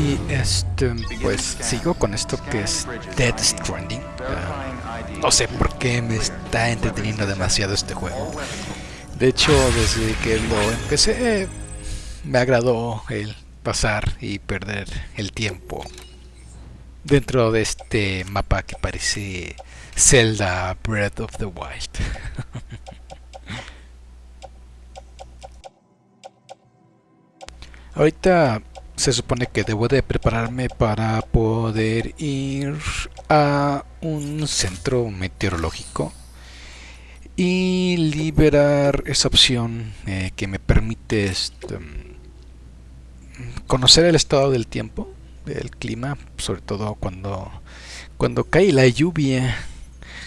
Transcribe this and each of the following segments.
Y este, pues sigo con esto que es Dead Stranding. Ah, no sé por qué me está entreteniendo demasiado este juego. De hecho, desde que lo empecé, me agradó el pasar y perder el tiempo dentro de este mapa que parece Zelda Breath of the Wild. Ahorita se supone que debo de prepararme para poder ir a un centro meteorológico y liberar esa opción eh, que me permite este, conocer el estado del tiempo, del clima, sobre todo cuando, cuando cae la lluvia,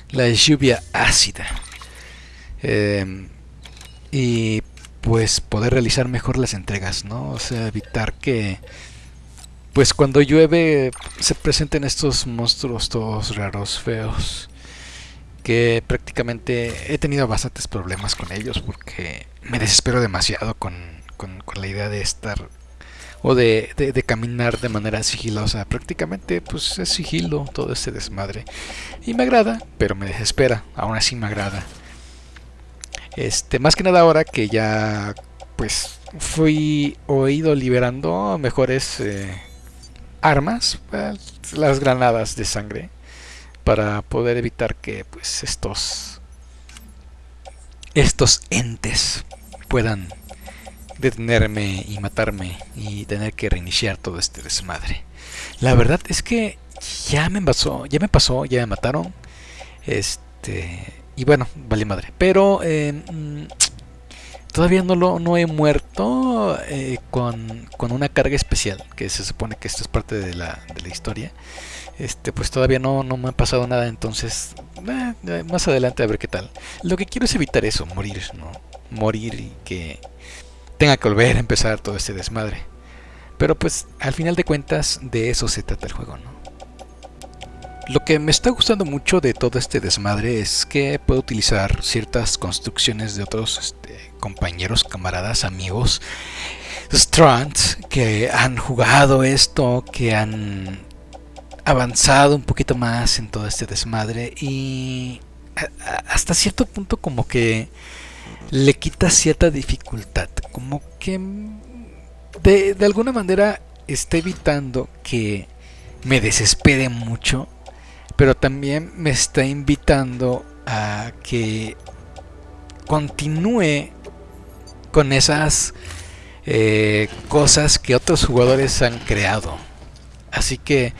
la lluvia ácida. Em, y pues poder realizar mejor las entregas, ¿no? O sea, evitar que pues cuando llueve se presenten estos monstruos todos raros, feos, que prácticamente he tenido bastantes problemas con ellos porque me desespero demasiado con, con, la idea de estar o de, de, caminar de manera sigilosa. Prácticamente pues es sigilo todo este desmadre. Y me agrada, pero me desespera, aún así me agrada. Este, más que nada ahora que ya pues fui oído liberando mejores eh, armas, pues, las granadas de sangre, para poder evitar que pues estos estos entes puedan detenerme y matarme y tener que reiniciar todo este desmadre. La verdad es que ya me pasó, ya me pasó, ya me mataron. Este y bueno, vale madre. Pero eh, mm, todavía no lo no he muerto eh, con, una carga especial. Que se supone que esto es parte de la, de la historia. Este, pues todavía no, no me ha pasado nada. Entonces, eh, más adelante a ver qué tal. Lo que quiero es evitar eso, morir, ¿no? Morir y que tenga que volver a empezar todo este desmadre. Pero pues al final de cuentas de eso se trata el juego, ¿no? Lo que me está gustando mucho de todo este desmadre es que puedo utilizar ciertas construcciones de otros este, compañeros, camaradas, amigos, strands que han jugado esto, que han avanzado un poquito más en todo este desmadre y hasta cierto punto como que le quita cierta dificultad, como que de, de alguna manera está evitando que me desespere mucho pero también me está invitando a que continúe con esas eh, cosas que otros jugadores han creado. Así que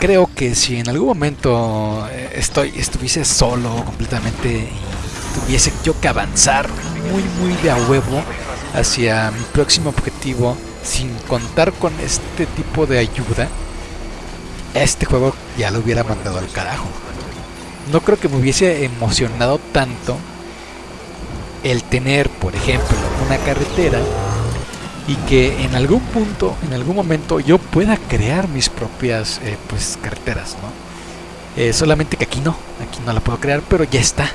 creo que si en algún momento eh, estoy estuviese solo completamente y tuviese yo que avanzar muy muy de a huevo hacia mi próximo objetivo sin contar con este tipo de ayuda, este juego ya lo hubiera mandado al carajo. No creo que me hubiese emocionado tanto el tener, por ejemplo, una carretera y que en algún punto, en algún momento yo pueda crear mis propias eh, pues carreteras, ¿no? Eh, solamente que aquí no, aquí no la puedo crear, pero ya está.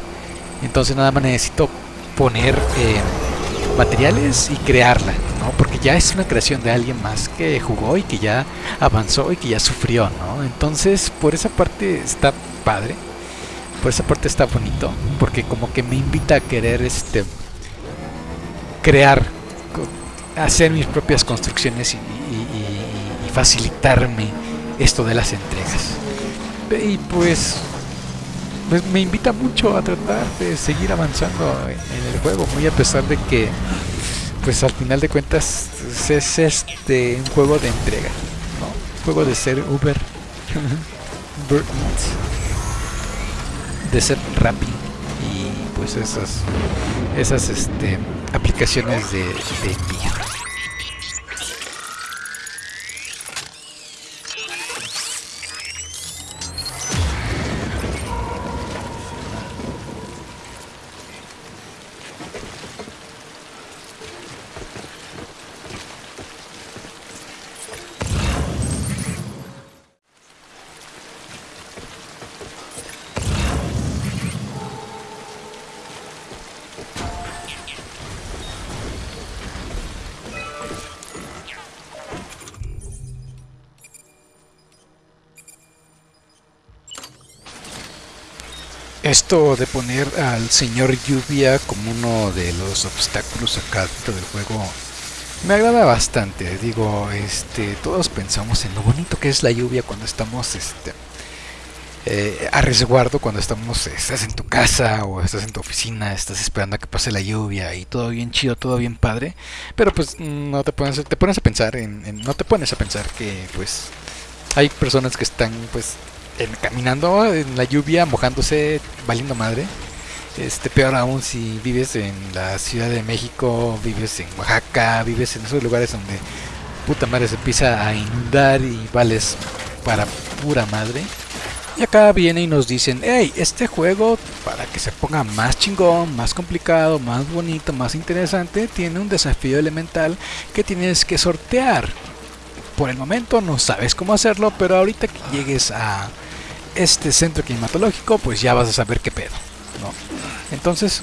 Entonces nada más necesito poner eh, materiales y crearla, ya es una creación de alguien más que jugó y que ya avanzó y que ya sufrió, ¿no? Entonces, por esa parte está padre. Por esa parte está bonito, porque como que me invita a querer este crear hacer mis propias construcciones y, facilitarme esto de las entregas. Y pues pues me invita mucho a tratar de seguir avanzando en, el juego, muy a pesar de que pues al final de cuentas es este un juego de entrega, ¿no? Un juego de ser Uber, de ser Rappi y pues esas esas este aplicaciones de, de. Esto de poner al señor lluvia como uno de los obstáculos acá dentro del juego me agrada bastante. Digo, este, todos pensamos en lo bonito que es la lluvia cuando estamos este, eh, a resguardo, cuando estamos, estás en tu casa o estás en tu oficina, estás esperando a que pase la lluvia y todo bien chido, todo bien padre. Pero pues no te pones, te pones a pensar en, no te pones a pensar que pues hay personas que están pues caminando en la lluvia, mojándose, valiendo madre. Este, peor aún si vives en la Ciudad de México, vives en Oaxaca, vives en esos lugares donde puta madre se empieza a inundar y vales para pura madre. Y acá viene y nos dicen, hey, este juego para que se ponga más chingón, más complicado, más bonito, más interesante, tiene un desafío elemental que tienes que sortear. Por el momento no sabes cómo hacerlo, pero ahorita que llegues a este centro climatológico, pues ya vas a saber qué pedo. ¿no? Entonces,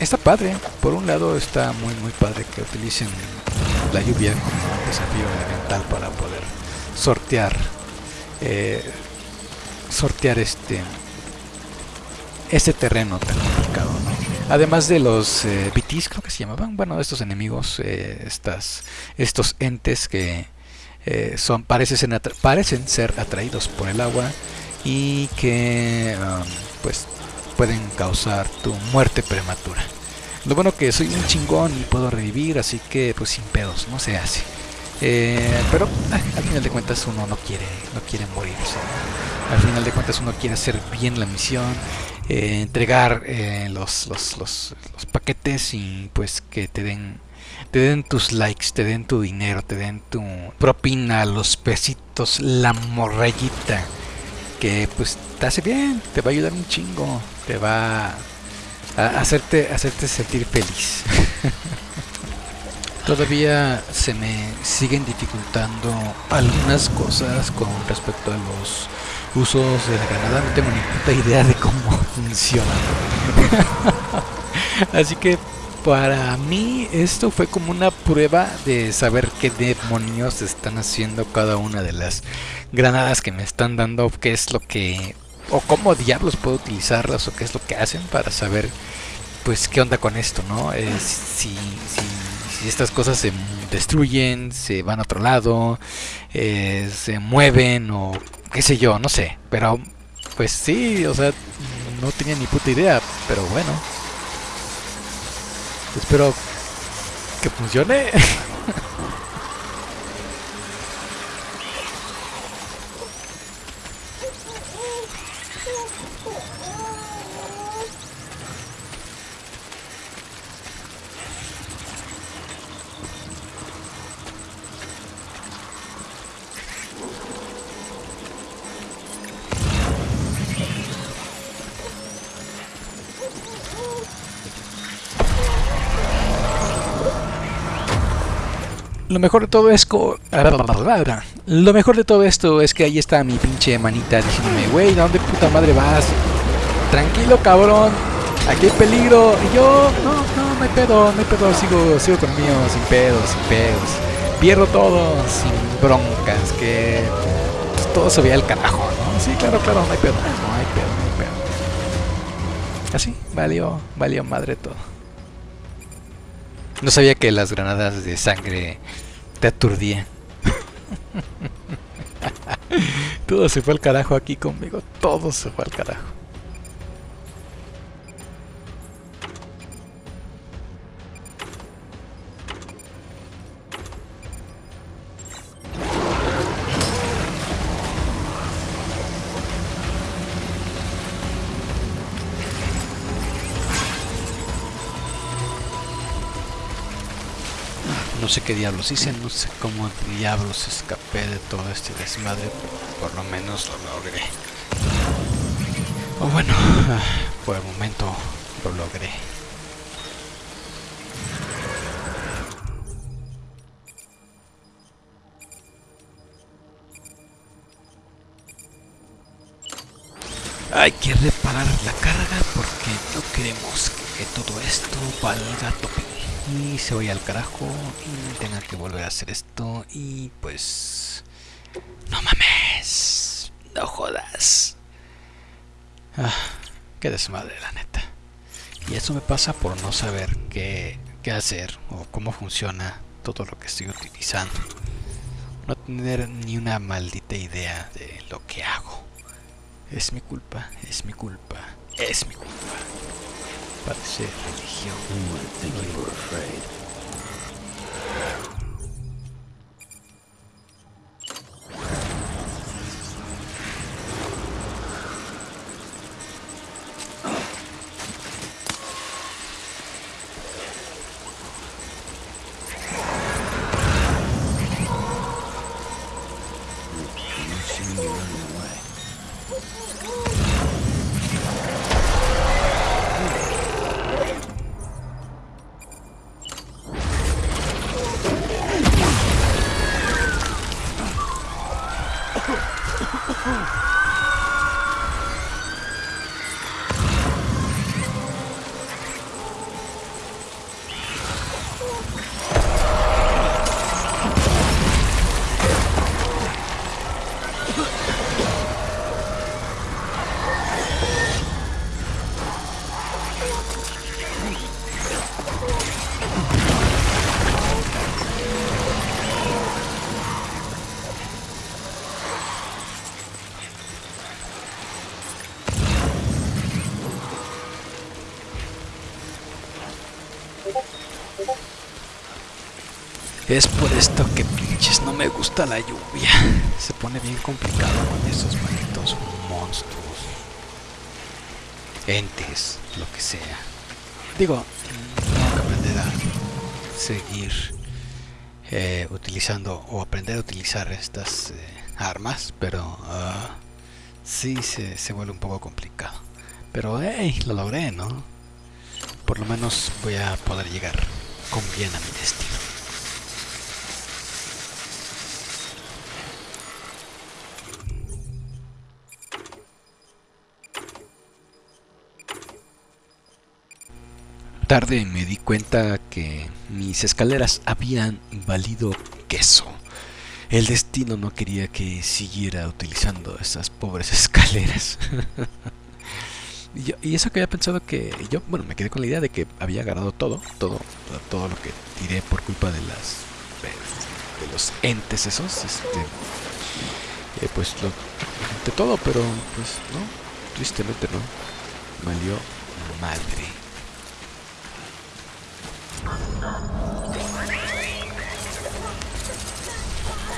está padre. Por un lado está muy muy padre que utilicen la lluvia como desafío elemental para poder sortear eh, sortear este este terreno tan complicado además de los eh, BTs creo que se llamaban bueno estos enemigos eh, estas estos entes que eh, son parecen parecen ser atraídos por el agua y que um, pues pueden causar tu muerte prematura. Lo bueno que soy un chingón y puedo revivir, así que pues sin pedos, no se hace. Eh, pero ah, al final de cuentas uno no quiere, no quiere morir. Al final de cuentas uno quiere hacer bien la misión, eh, entregar los, los, los, los, paquetes y pues que te den, te den tus likes, te den tu dinero, te den tu propina, los pesitos, la morrayita que pues te hace bien, te va a ayudar un chingo, te va a hacerte, hacerte sentir feliz. Todavía se me siguen dificultando algunas cosas con respecto a los usos de la granada. No tengo ni puta idea de cómo funciona. Así que para mí esto fue como una prueba de saber qué demonios están haciendo cada una de las granadas que me están dando, qué es lo que o cómo diablos puedo utilizarlas o qué es lo que hacen para saber pues qué onda con esto, ¿no? Eh, si, si, estas cosas se destruyen, se van a otro lado, eh, se mueven o qué sé yo, no sé, pero pues sí, o sea, no tenía ni puta idea, pero bueno. Espero que funcione. mejor de todo es Lo mejor de todo esto es que ahí está mi pinche manita diciéndome, wey, ¿dónde puta madre vas? Tranquilo, cabrón. Aquí hay peligro. Y yo, no, no, no hay pedo, no hay pedo. Sigo, sigo con mío, sin pedos, sin pedos. Pierdo todo sin broncas, que todo se veía al carajo, ¿no? Sí, claro, claro, no hay pedo, no hay pedo, no hay pedo. Así, valió, valió madre todo. No sabía que las granadas de sangre te aturdían. todo se fue al carajo aquí conmigo. Todo se fue al carajo. No sé qué diablos hice, no sé cómo diablos escapé de todo este desmadre, pero por lo menos lo logré. O bueno, por el momento lo logré. Hay que reparar la carga porque no queremos que todo esto valga tope y se vaya al carajo y tenga que volver a hacer esto y pues no mames no jodas ah, qué desmadre la neta. Y eso me pasa por no saber qué, qué hacer o cómo funciona todo lo que estoy utilizando. No tener ni una maldita idea de lo que hago. Es mi culpa, es mi culpa, es mi culpa. But the safe. You wouldn't think you were afraid. Ooh. Es por esto que pinches no me gusta la lluvia. Se pone bien complicado con esos malditos monstruos. Entes, lo que sea. Digo, tengo que aprender a seguir eh, utilizando o aprender a utilizar estas eh, armas, pero uh, sí se, se vuelve un poco complicado. Pero hey, lo logré, ¿no? Por lo menos voy a poder llegar con bien a mi destino. Tarde me di cuenta que mis escaleras habían valido queso. El destino no quería que siguiera utilizando esas pobres escaleras. y, eso que había pensado que yo, bueno, me quedé con la idea de que había ganado todo, todo, todo lo que tiré por culpa de las de los entes esos, este, eh, pues lo de todo, pero pues no, tristemente no, valió madre.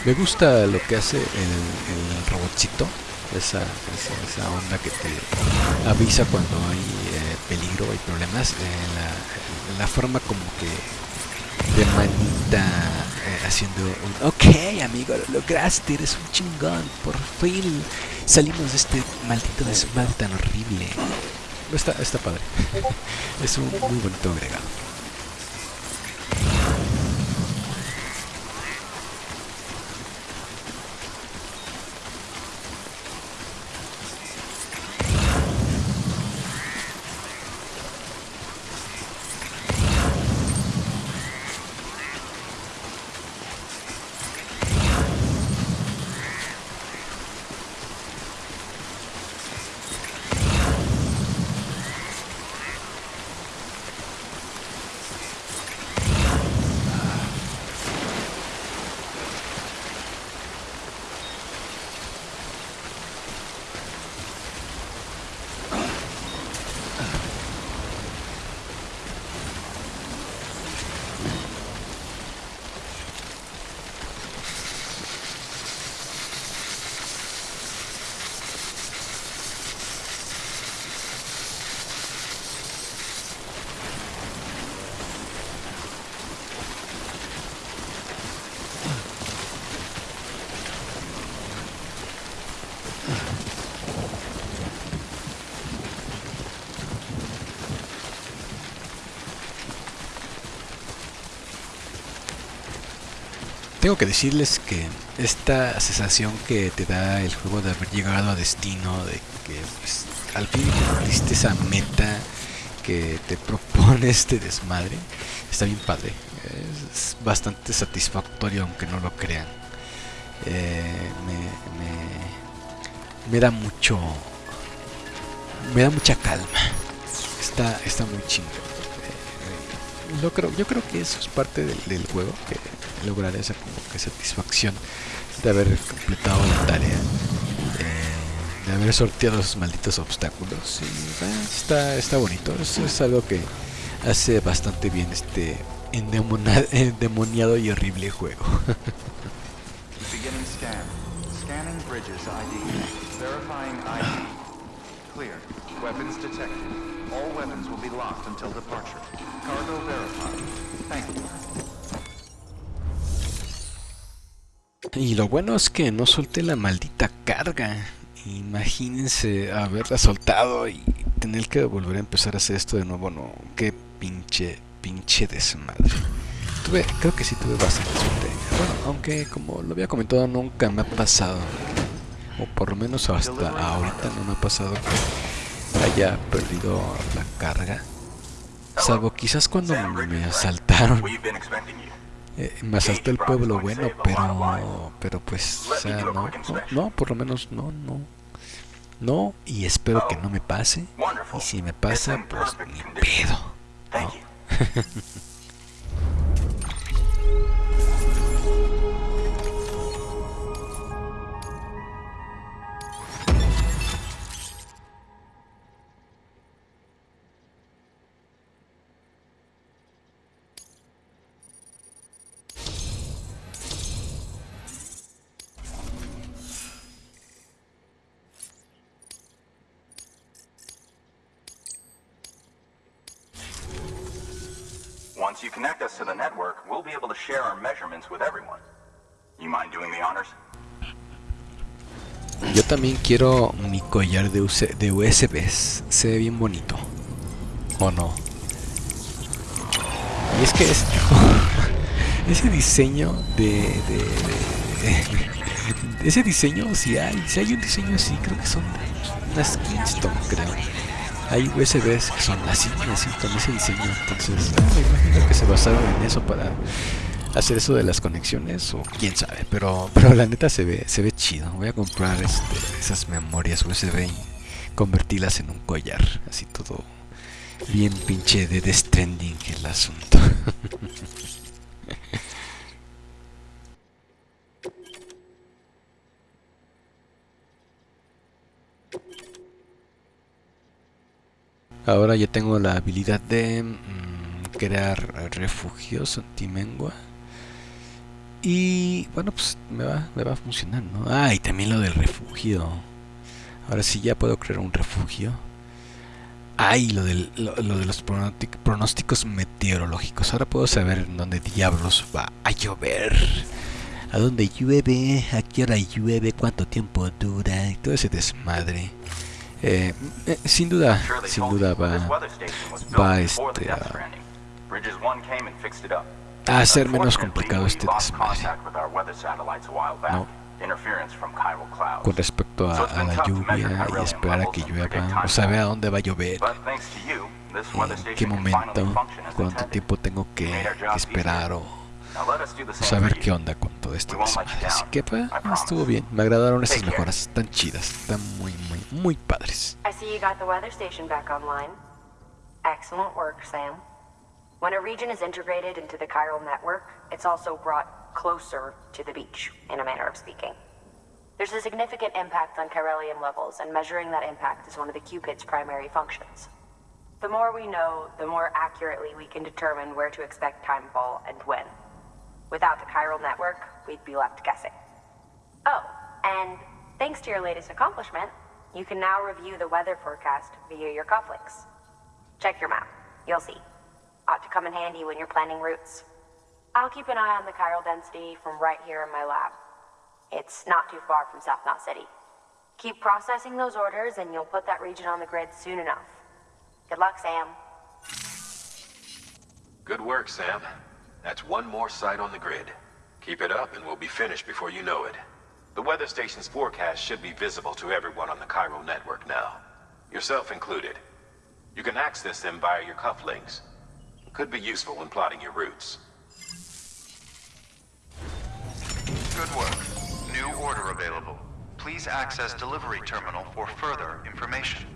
Me gusta lo que hace el, robotcito, esa, esa, onda que te avisa cuando hay eh, peligro, hay problemas, eh, la, forma como que de manita eh, haciendo un ok amigo, lo lograste, eres un chingón, por fin salimos de este maldito desmadre tan horrible. Está, está padre, es un muy bonito agregado. Tengo que decirles que esta sensación que te da el juego de haber llegado a destino, de que pues, al fin cumpliste esa meta que te propone este desmadre, está bien padre. Es bastante satisfactorio aunque no lo crean. Eh, me, me, me, da mucho me da mucha calma. Está, está muy chingón. Yo creo, yo creo que eso es parte del, juego, que lograr esa como que satisfacción de haber completado la tarea, eh, de haber sorteado esos malditos obstáculos. Y, eh, está, está bonito, eso es algo que hace bastante bien este endemoniado y horrible juego. Weapons detected. All weapons will be locked until departure. Cargo verified. Thank you. Y lo bueno es que no solté la maldita carga. Imagínense haberla soltado y tener que volver a empezar a hacer esto de nuevo. No, qué pinche, pinche desmadre. Tuve, creo que sí tuve bastante suerte. Bueno, aunque como lo había comentado, nunca me ha pasado. O por lo menos hasta ahorita no me ha pasado haya perdido la carga. Salvo quizás cuando me asaltaron. Eh, me asaltó el pueblo bueno, pero pero pues, o sea, no, no, por lo menos no, no. No, y espero que no me pase. Y si me pasa, pues ni pedo. ¿no? también quiero mi collar de, US de USBs. Se ve bien bonito. ¿O no? Y es que es, ese diseño de, ese diseño si hay, si hay un diseño así, creo que son unas Kingston, creo hay USBs que son así, así, con ese diseño. Entonces, me imagino que se basaron en eso para hacer eso de las conexiones o quién sabe, pero pero la neta se ve se ve chido. Voy a comprar este, esas memorias USB y convertirlas en un collar, así todo bien pinche de Death el asunto. Ahora ya tengo la habilidad de mm, crear refugios antimengua. Y bueno, pues me va, me va a funcionar, ¿no? Ah, y también lo del refugio. Ahora sí ya puedo crear un refugio. Ay, lo, del, lo, de los pronósticos meteorológicos. Ahora puedo saber en dónde diablos va a llover. A dónde llueve, a qué hora llueve, cuánto tiempo dura todo ese desmadre. Eh, eh, sin duda, sin duda va, va este, a, a hacer menos complicado este desmadre. ¿no? Con respecto a, a, la lluvia y esperar a que llueva, o saber a dónde va a llover, en qué momento, cuánto tiempo tengo que, esperar o saber qué onda con todo esto desmadre. Así que pues, estuvo bien, me agradaron estas mejoras, están chidas, están muy, muy, muy padres. Excellent work, Sam. When a region is integrated into the chiral network, it's also brought closer to the beach, in a manner of speaking. There's a significant impact on chiralium levels, and measuring that impact is one of the Cupid's primary functions. The more we know, the more accurately we can determine where to expect timefall and when. Without the chiral network, we'd be left guessing. Oh, and thanks to your latest accomplishment, you can now review the weather forecast via your cufflinks. Check your map. You'll see. Ought to come in handy when you're planning routes. I'll keep an eye on the chiral density from right here in my lab. It's not too far from South Knot City. Keep processing those orders and you'll put that region on the grid soon enough. Good luck, Sam. Good work, Sam. That's one more site on the grid. Keep it up and we'll be finished before you know it. The weather station's forecast should be visible to everyone on the Cairo network now. Yourself included. You can access them via your cufflinks. Could be useful when plotting your routes. Good work. New order available. Please access delivery terminal for further information.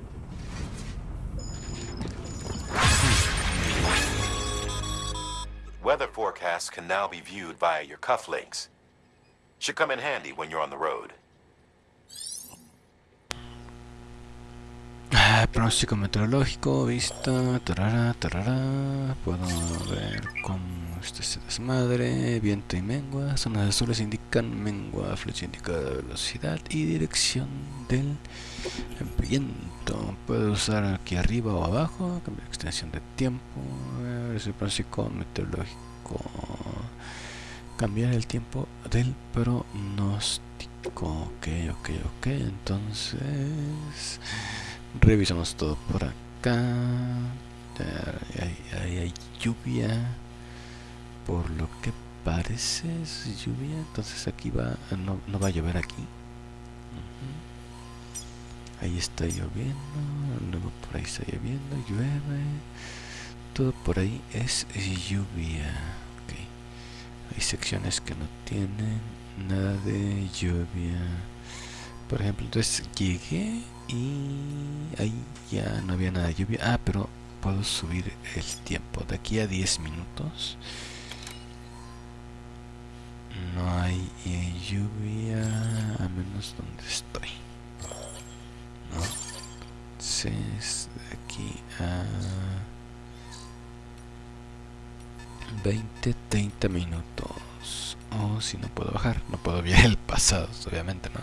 Weather forecasts can now be viewed via your cufflinks. Should come in handy when you're on the road. Pronóstico meteorológico, vista, tarara, tarara. Puedo ver cómo este se desmadre, viento y mengua. Zonas azules indican mengua, flecha indica velocidad y dirección del viento. Puedo usar aquí arriba o abajo, cambiar extensión de tiempo. A ver, el pronóstico meteorológico. Cambiar el tiempo del pronóstico. Ok, ok, ok. Entonces. Revisamos todo por acá. Hay, hay, lluvia. Por lo que parece es lluvia. Entonces aquí va. No, no va a llover aquí. Ahí está lloviendo. Luego por ahí está lloviendo. Llueve. Todo por ahí es lluvia. Hay secciones que no tienen nada de lluvia. Por ejemplo, entonces llegué y ahí ya no había nada de lluvia. Ah, pero puedo subir el tiempo. De aquí a 10 minutos no hay eh, lluvia, a menos donde estoy. ¿no? Entonces, de aquí a 20, 30 minutos. O si no puedo bajar, no puedo ver el pasado, obviamente, ¿no?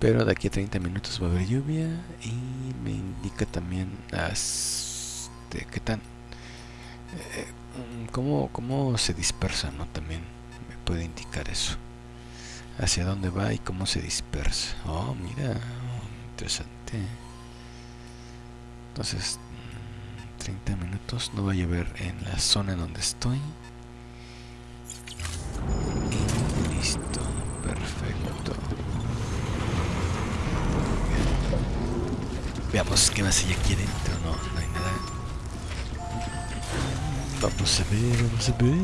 Pero de aquí a 30 minutos va a haber lluvia y me indica también este, qué tan eh, cómo, cómo se dispersa no también me puede indicar eso. Hacia dónde va y cómo se dispersa. Oh mira interesante. Entonces 30 minutos no va a llover en la zona en donde estoy Veamos qué más hay aquí adentro. No, no hay nada. Vamos a ver, vamos a ver.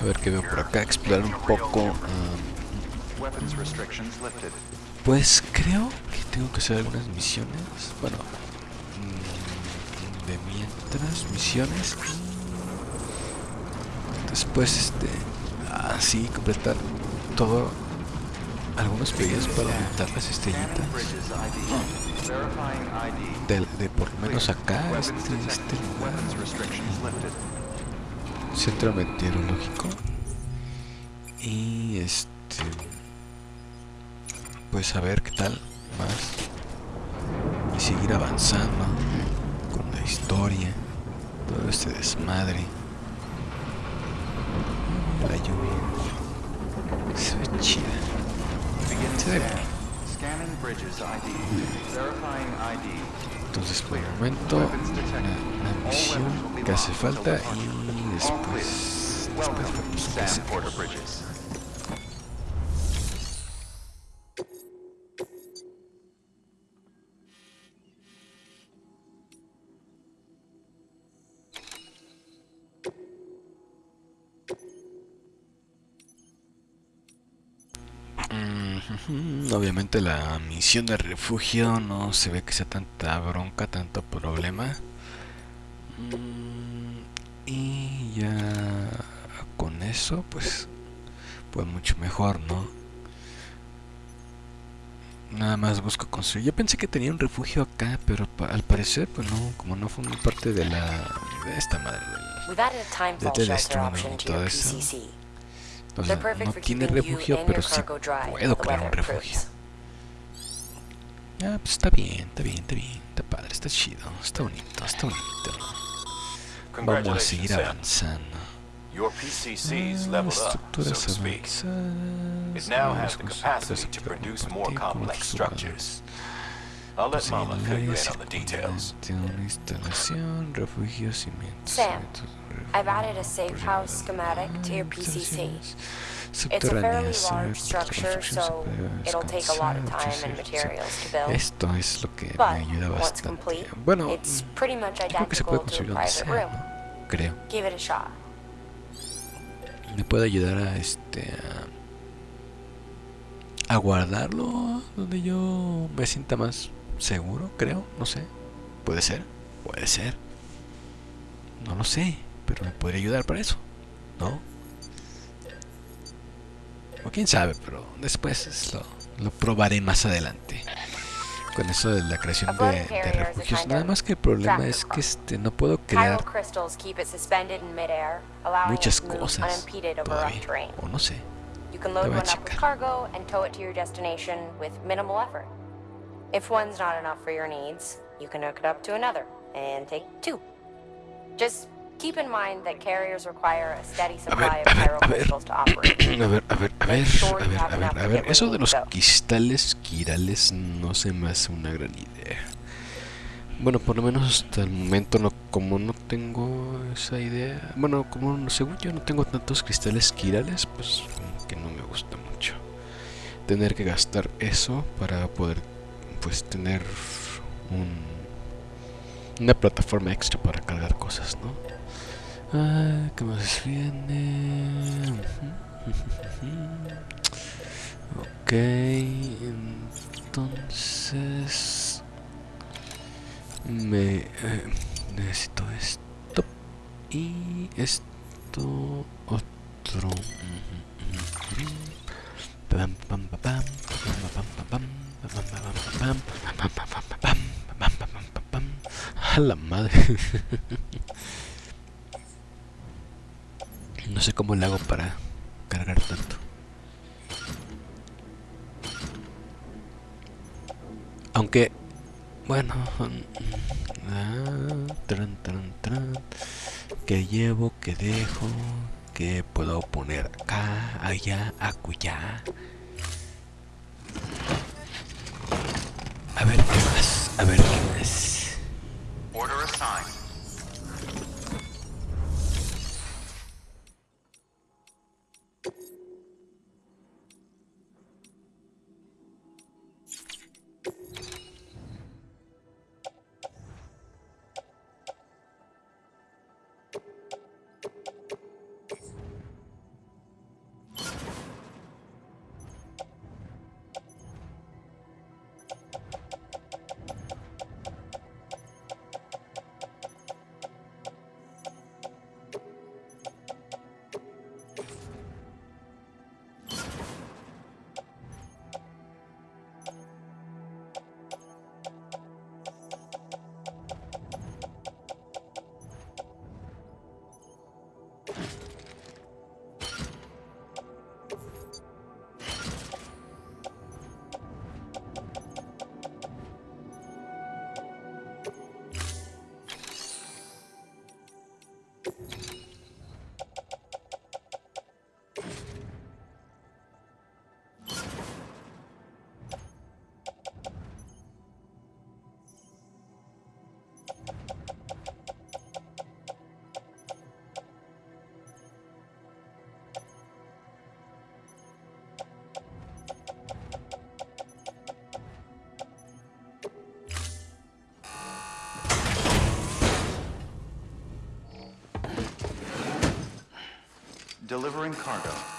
A ver qué veo por acá, explorar un poco. Um, pues creo que tengo que hacer algunas misiones. Bueno, de mientras, misiones después este así completar todo algunos pedidos para aumentar las estrellitas. De, de por lo menos acá este, este lugar. Centro meteorológico. Y este pues a ver qué tal más. Y seguir avanzando con la historia todo este desmadre la lluvia. Se ve chida. Entonces por el momento una, una misión que hace falta y después, después vemos qué hacemos. Obviamente la misión de refugio no se ve que sea tanta bronca, tanto problema. Y ya con eso pues pues mucho mejor, ¿no? Nada más busco construir. Yo pensé que tenía un refugio acá, pero al parecer pues no, como no fue parte de la de esta madre del, astronomy y todo eso. O sea, no tiene refugio, pero sí puedo crear un refugio. Ah, pues está bien, está bien, está bien, está padre, está chido, está bonito, está bonito. Vamos a seguir avanzando. Your PCC's leveled up, so to speak. It now has the capacity to produce more complex structures. I'll let Mama fill you in on the details. Sam, I've added a safe house schematic to your PCC. It's a fairly large structure, so it'll take a lot of time and materials to build. Esto es lo que me But ayuda once bastante. complete, Bueno, it's pretty much creo que se puede identical to construir a donde private sea, room. ¿no? Creo. Give it a shot. me puede ayudar a este a guardarlo donde yo me sienta más seguro, creo, no sé. Puede ser, puede ser. No lo sé, pero me podría ayudar para eso, ¿no? O quién sabe, pero después lo, lo probaré más adelante. Con eso de la creación de, de refugios. Nada más que el problema es que este no puedo crear muchas cosas todavía. O no sé. You can load one up with cargo and tow it to your destination with minimal effort. If one's not enough for your needs, you can hook it up to another and take two. Just keep in mind that carriers require a steady supply of crystals to operate. A ver, a ver, a ver, a ver, a ver, a ver, eso de los cristales quirales no se me hace una gran idea. Bueno, por lo menos hasta el momento no, como no tengo esa idea, bueno, como según yo no tengo tantos cristales quirales, pues que no me gusta mucho. Tener que gastar eso para poder pues tener un, una plataforma extra para cargar cosas, ¿no? Ah, ¿qué más viene? ok, entonces me eh, necesito esto y esto otro. A la madre. No sé cómo le hago para cargar tanto. Aunque, bueno, tran, tran, tran, que llevo, que dejo, que puedo poner acá, allá, acullá. Ver qué más, a ver qué más. Delivering cargo.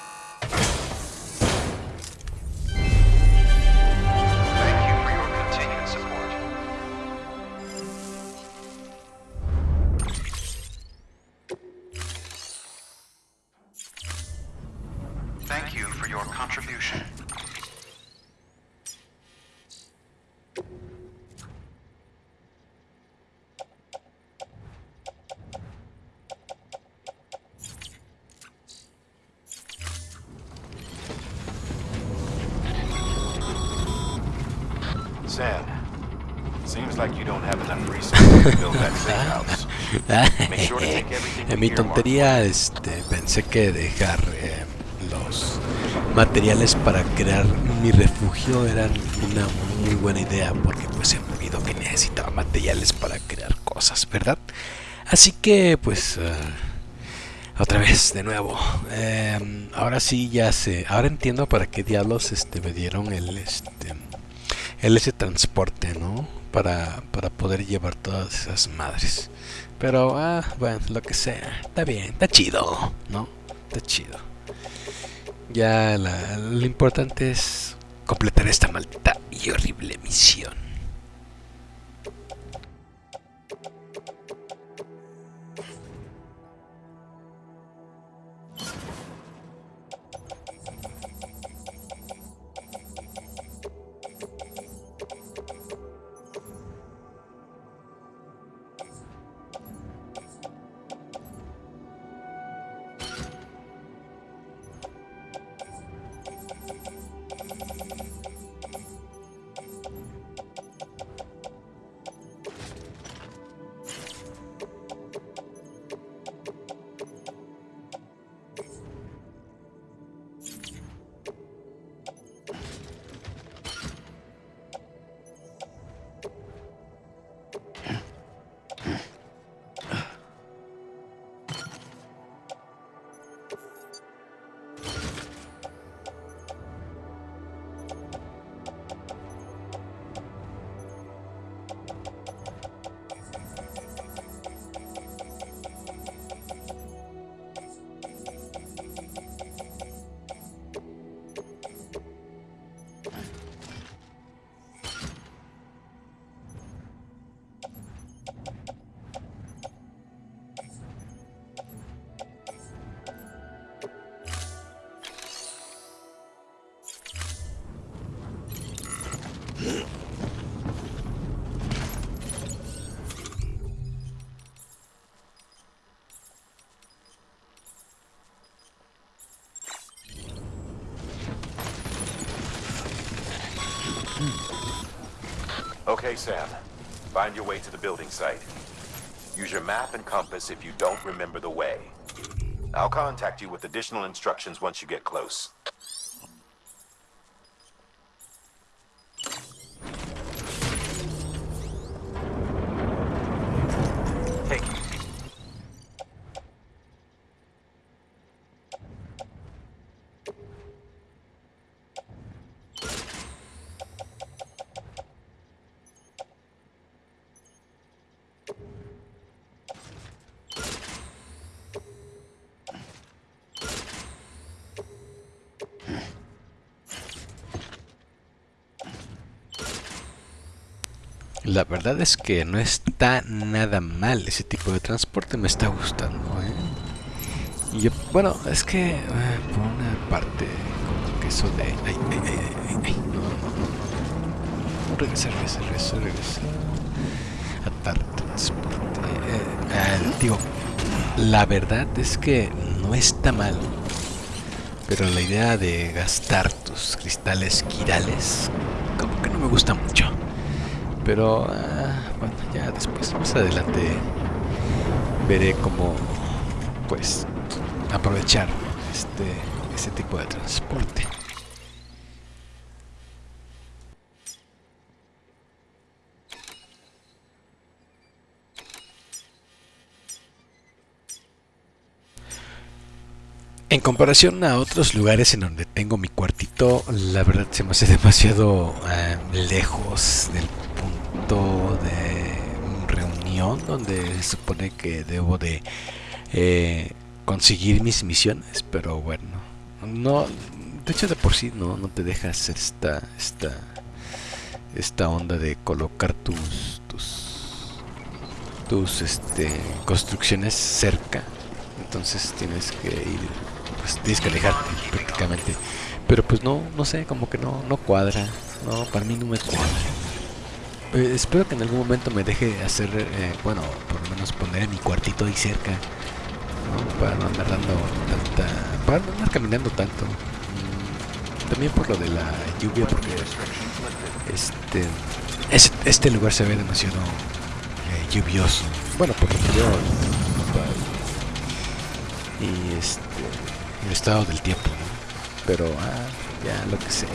En mi tontería este, pensé que dejar eh, los materiales para crear mi refugio eran una muy buena idea porque pues se me olvidó que necesitaba materiales para crear cosas, ¿verdad? Así que pues eh, otra vez de nuevo. eh, ahora sí ya sé, ahora entiendo para qué diablos este me dieron el este el ese transporte, ¿no? Para, para poder llevar todas esas madres. Pero, ah, bueno, lo que sea. Está bien, está chido, ¿no? Está chido. Ya la- lo importante es completar esta maldita y horrible misión. Okay, Sam. Find your way to the building site. Use your map and compass if you don't remember the way. I'll contact you with additional instructions once you get close. La verdad es que no está nada mal ese tipo de transporte, me está gustando. ¿eh? Y yo, bueno, es que eh, por una parte, como que eso de... Ay, ay, ay, ay, ay, no, no, no, regresar, regresar, regresar, regresar. Atar transporte. eh, digo, la verdad es que no está mal. Pero la idea de gastar tus cristales quirales, como que no me gusta mucho. Pero ah, bueno, ya después, más adelante, veré cómo, pues, aprovechar este, este tipo de transporte. En comparación a otros lugares en donde tengo mi cuartito, la verdad se me hace demasiado eh, lejos del de reunión donde se supone que debo de eh, conseguir mis misiones, pero bueno, no, de hecho de por sí no, no te deja hacer esta, esta, esta onda de colocar tus, tus, tus, este, construcciones cerca, entonces tienes que ir pues tienes que alejarte prácticamente. Pero pues no, no sé, como que no, no cuadra. No, para mí no me cuadra. Eh, espero que en algún momento me deje hacer, eh, bueno, por lo menos poner mi cuartito ahí cerca. Para no andar dando tanta... Para no andar caminando tanto. Mm, También por lo de la lluvia, porque este, es- este lugar se ve demasiado eh, lluvioso. Bueno, por lo que yo y este el estado del tiempo ¿no? pero ah, ya lo que sea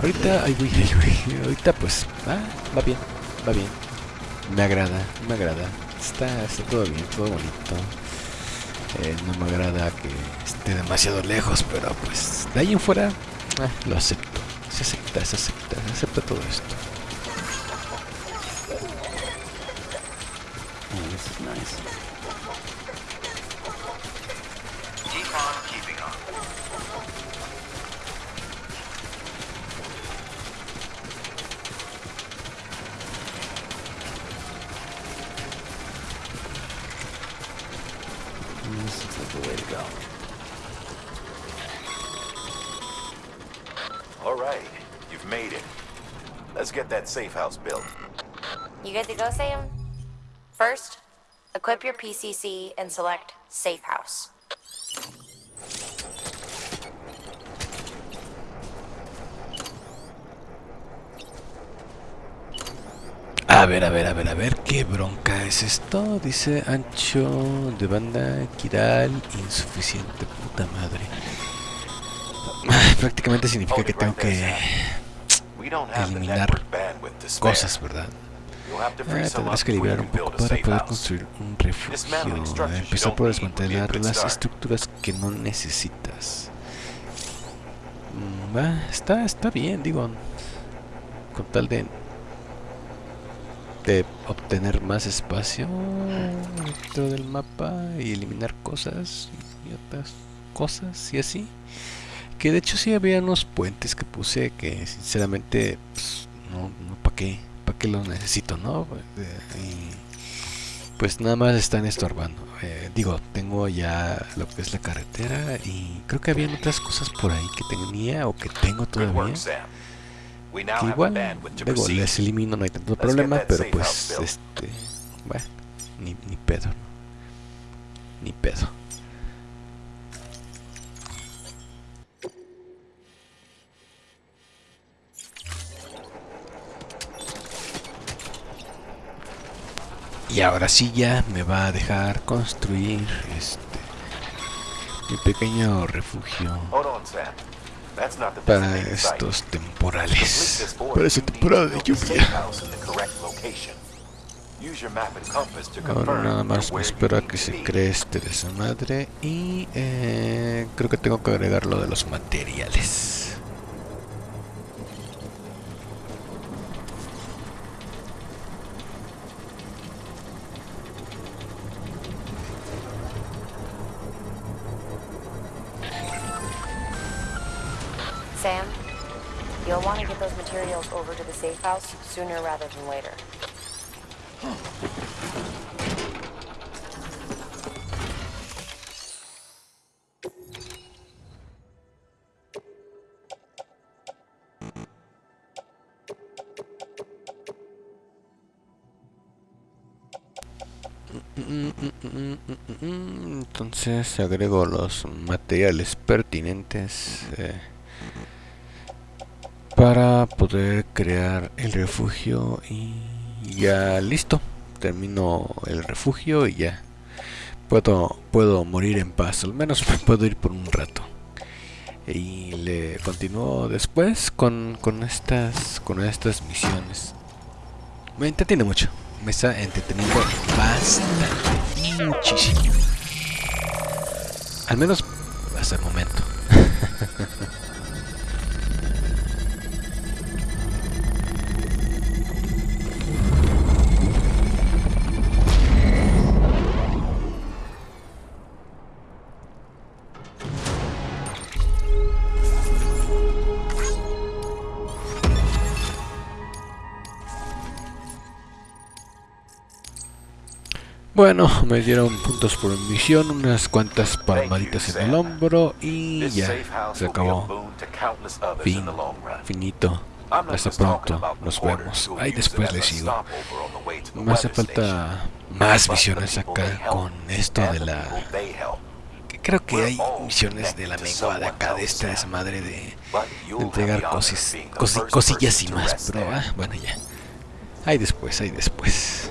ahorita ay, güey, ay, güey, ahorita pues ah, va bien va bien. Me agrada me agrada. Está, está todo bien todo bonito. Eh, no me agrada que esté demasiado lejos pero pues de ahí en fuera ah, lo acepto. Se acepta se acepta se acepta todo esto go, Sam? First, equip your PCC and select Safe House. A ver, a ver, a ver, a ver, ¿qué bronca es esto? Dice ancho de banda, Kiral, insuficiente, puta madre. Prácticamente significa que tengo que eliminar cosas, ¿verdad? Ah, tendrás que liberar un poco para poder construir un refugio. Empezar por desmantelar las estructuras que no necesitas. Mm, está, está bien, digo. Con tal de de obtener más espacio dentro del mapa y eliminar cosas y otras cosas y así que de hecho sí había unos puentes que puse que sinceramente pues, no, no para qué para qué los necesito no y pues nada más están estorbando. Eh, digo tengo ya lo que es la carretera y creo que había otras cosas por ahí que tenía o que tengo todavía que igual luego les elimino no hay tanto problema pero pues este bueno ni, ni pedo ni pedo y ahora sí ya me va a dejar construir este mi pequeño refugio para estos temporales, para esa temporada de lluvia. Ahora nada más me espero a que se cree este de su madre y eh, creo que tengo que agregar lo de los materiales. House sooner rather than later. Entonces agrego los materiales pertinentes. Eh, para poder crear el refugio y ya listo. Termino el refugio y ya puedo puedo morir en paz. Al menos me puedo ir por un rato. Y le continúo después con, con estas con estas misiones. Me entretiene mucho. Me está entreteniendo bastante muchísimo. Al menos hasta el momento Bueno, me dieron puntos por misión, unas cuantas palmaditas en el hombro y ya, se acabó. Fin, finito. Hasta pronto, nos vemos. Ahí después les sigo. Me hace falta más misiones acá con esto de la... Creo que hay misiones de la menguada acá, de esta desmadre de, de entregar cosis, cosillas y más, pero ah, bueno ya. Ahí después, ahí después.